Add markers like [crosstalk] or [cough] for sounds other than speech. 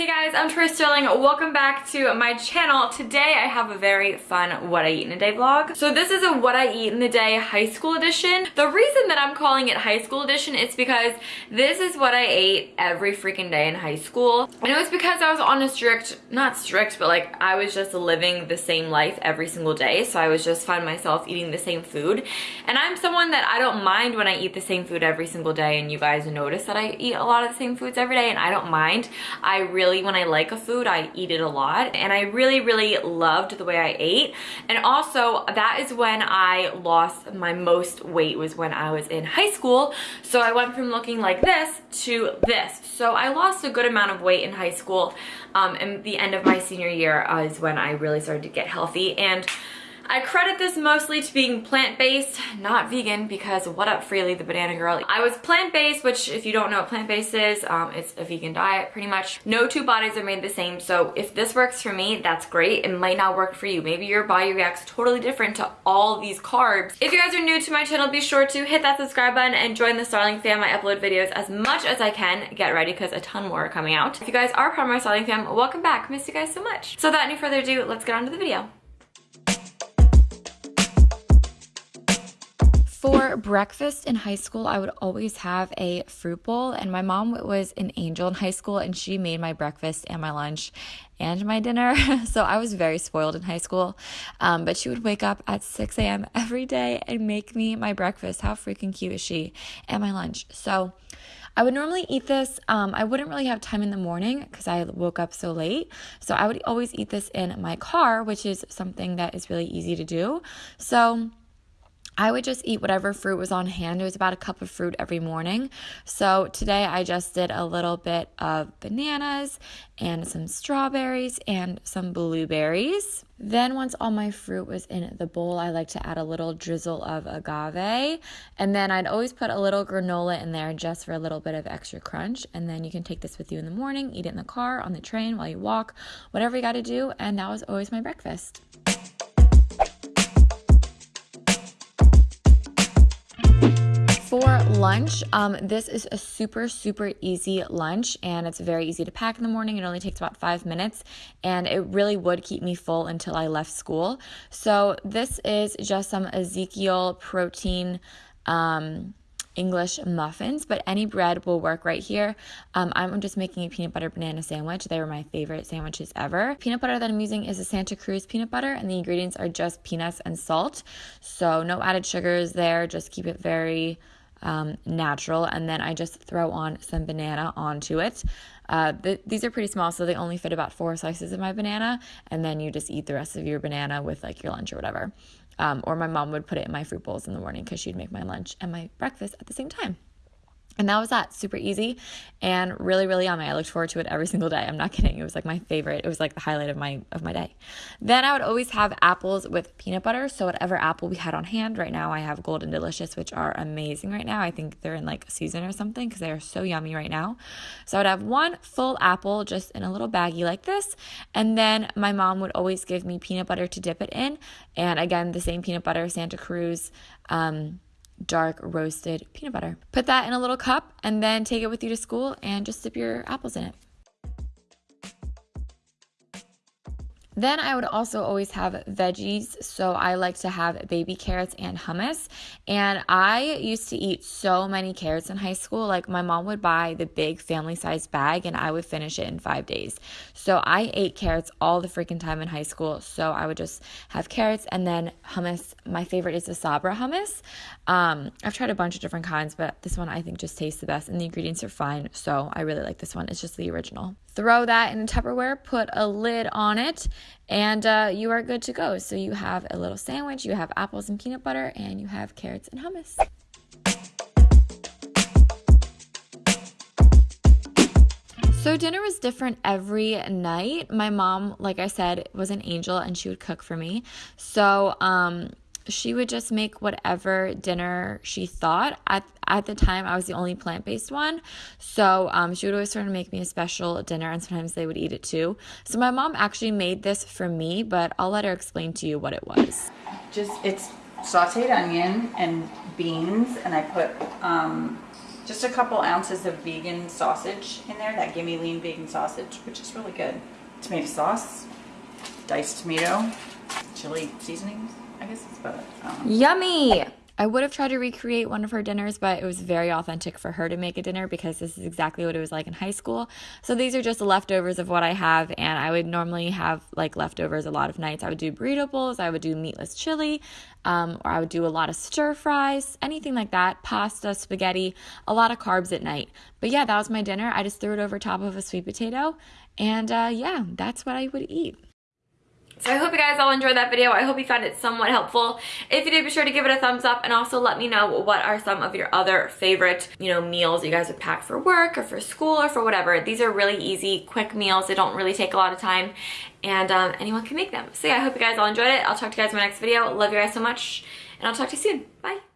Hey guys, I'm Tori Sterling. Welcome back to my channel. Today I have a very fun what I eat in a day vlog. So this is a what I eat in a day high school edition. The reason that I'm calling it high school edition is because this is what I ate every freaking day in high school. And it was because I was on a strict, not strict, but like I was just living the same life every single day. So I was just find myself eating the same food. And I'm someone that I don't mind when I eat the same food every single day. And you guys notice that I eat a lot of the same foods every day and I don't mind. I really really, when I like a food, I eat it a lot. And I really, really loved the way I ate. And also, that is when I lost my most weight was when I was in high school. So I went from looking like this to this. So I lost a good amount of weight in high school. Um, and the end of my senior year is when I really started to get healthy. And I credit this mostly to being plant-based, not vegan, because what up Freelee, the banana girl. I was plant-based, which if you don't know what plant-based is, um, it's a vegan diet pretty much. No two bodies are made the same, so if this works for me, that's great. It might not work for you. Maybe your body reacts totally different to all these carbs. If you guys are new to my channel, be sure to hit that subscribe button and join the Starling fam. I upload videos as much as I can. Get ready because a ton more are coming out. If you guys are part of my Starling fam, welcome back. Miss you guys so much. So without any further ado, let's get on to the video. For breakfast in high school, I would always have a fruit bowl, and my mom was an angel in high school, and she made my breakfast and my lunch and my dinner. [laughs] so I was very spoiled in high school. Um, but she would wake up at 6 a.m. every day and make me my breakfast. How freaking cute is she? And my lunch. So I would normally eat this. Um, I wouldn't really have time in the morning because I woke up so late. So I would always eat this in my car, which is something that is really easy to do. So I would just eat whatever fruit was on hand. It was about a cup of fruit every morning. So today I just did a little bit of bananas and some strawberries and some blueberries. Then once all my fruit was in the bowl, I like to add a little drizzle of agave. And then I'd always put a little granola in there just for a little bit of extra crunch. And then you can take this with you in the morning, eat it in the car, on the train, while you walk, whatever you got to do. And that was always my breakfast. Lunch, um, this is a super, super easy lunch and it's very easy to pack in the morning. It only takes about five minutes and it really would keep me full until I left school. So, this is just some Ezekiel protein. Um, English muffins, but any bread will work right here. Um, I'm just making a peanut butter banana sandwich. They were my favorite sandwiches ever. Peanut butter that I'm using is a Santa Cruz peanut butter, and the ingredients are just peanuts and salt. So, no added sugars there, just keep it very um, natural. And then I just throw on some banana onto it. Uh, th- these are pretty small, so they only fit about four slices of my banana. And then you just eat the rest of your banana with like your lunch or whatever. Um, or my mom would put it in my fruit bowls in the morning because she'd make my lunch and my breakfast at the same time. And that was that. Super easy and really, really yummy. I looked forward to it every single day. I'm not kidding. It was like my favorite. It was like the highlight of my of my day. Then I would always have apples with peanut butter. So whatever apple we had on hand. Right now I have Golden Delicious, which are amazing right now. I think they're in like season or something because they are so yummy right now. So I would have one full apple just in a little baggie like this. And then my mom would always give me peanut butter to dip it in. And again, the same peanut butter, Santa Cruz. Um, dark roasted peanut butter. Put that in a little cup and then take it with you to school and just dip your apples in it. Then I would also always have veggies. So I like to have baby carrots and hummus. And I used to eat so many carrots in high school. Like my mom would buy the big family size bag and I would finish it in five days. So I ate carrots all the freaking time in high school. So I would just have carrots and then hummus. My favorite is the Sabra hummus. Um, I've tried a bunch of different kinds, but this one I think just tastes the best and the ingredients are fine. So I really like this one. It's just the original. Throw that in a Tupperware, put a lid on it, and uh, you are good to go. So you have a little sandwich, you have apples and peanut butter, and you have carrots and hummus. So dinner was different every night. My mom, like I said, was an angel and she would cook for me. So um she would just make whatever dinner she thought. At, at the time, I was the only plant based one. So um, she would always sort of make me a special dinner, and sometimes they would eat it too. So my mom actually made this for me, but I'll let her explain to you what it was. Just, it's sauteed onion and beans, and I put um, just a couple ounces of vegan sausage in there, that Gimme Lean vegan sausage, which is really good. Tomato sauce, diced tomato, chili seasonings, guess it's. Yummy! I would have tried to recreate one of her dinners, but it was very authentic for her to make a dinner because this is exactly what it was like in high school. So these are just the leftovers of what I have, and I would normally have like leftovers a lot of nights. I would do burrito bowls, I would do meatless chili, um, or I would do a lot of stir fries, anything like that, pasta, spaghetti, a lot of carbs at night. But yeah, that was my dinner. I just threw it over top of a sweet potato, and uh, yeah, that's what I would eat. So I hope you guys all enjoyed that video. I hope you found it somewhat helpful. If you did, be sure to give it a thumbs up and also let me know what are some of your other favorite, you know, meals you guys would pack for work or for school or for whatever. These are really easy, quick meals. They don't really take a lot of time and um, anyone can make them. So yeah, I hope you guys all enjoyed it. I'll talk to you guys in my next video. Love you guys so much and I'll talk to you soon. Bye.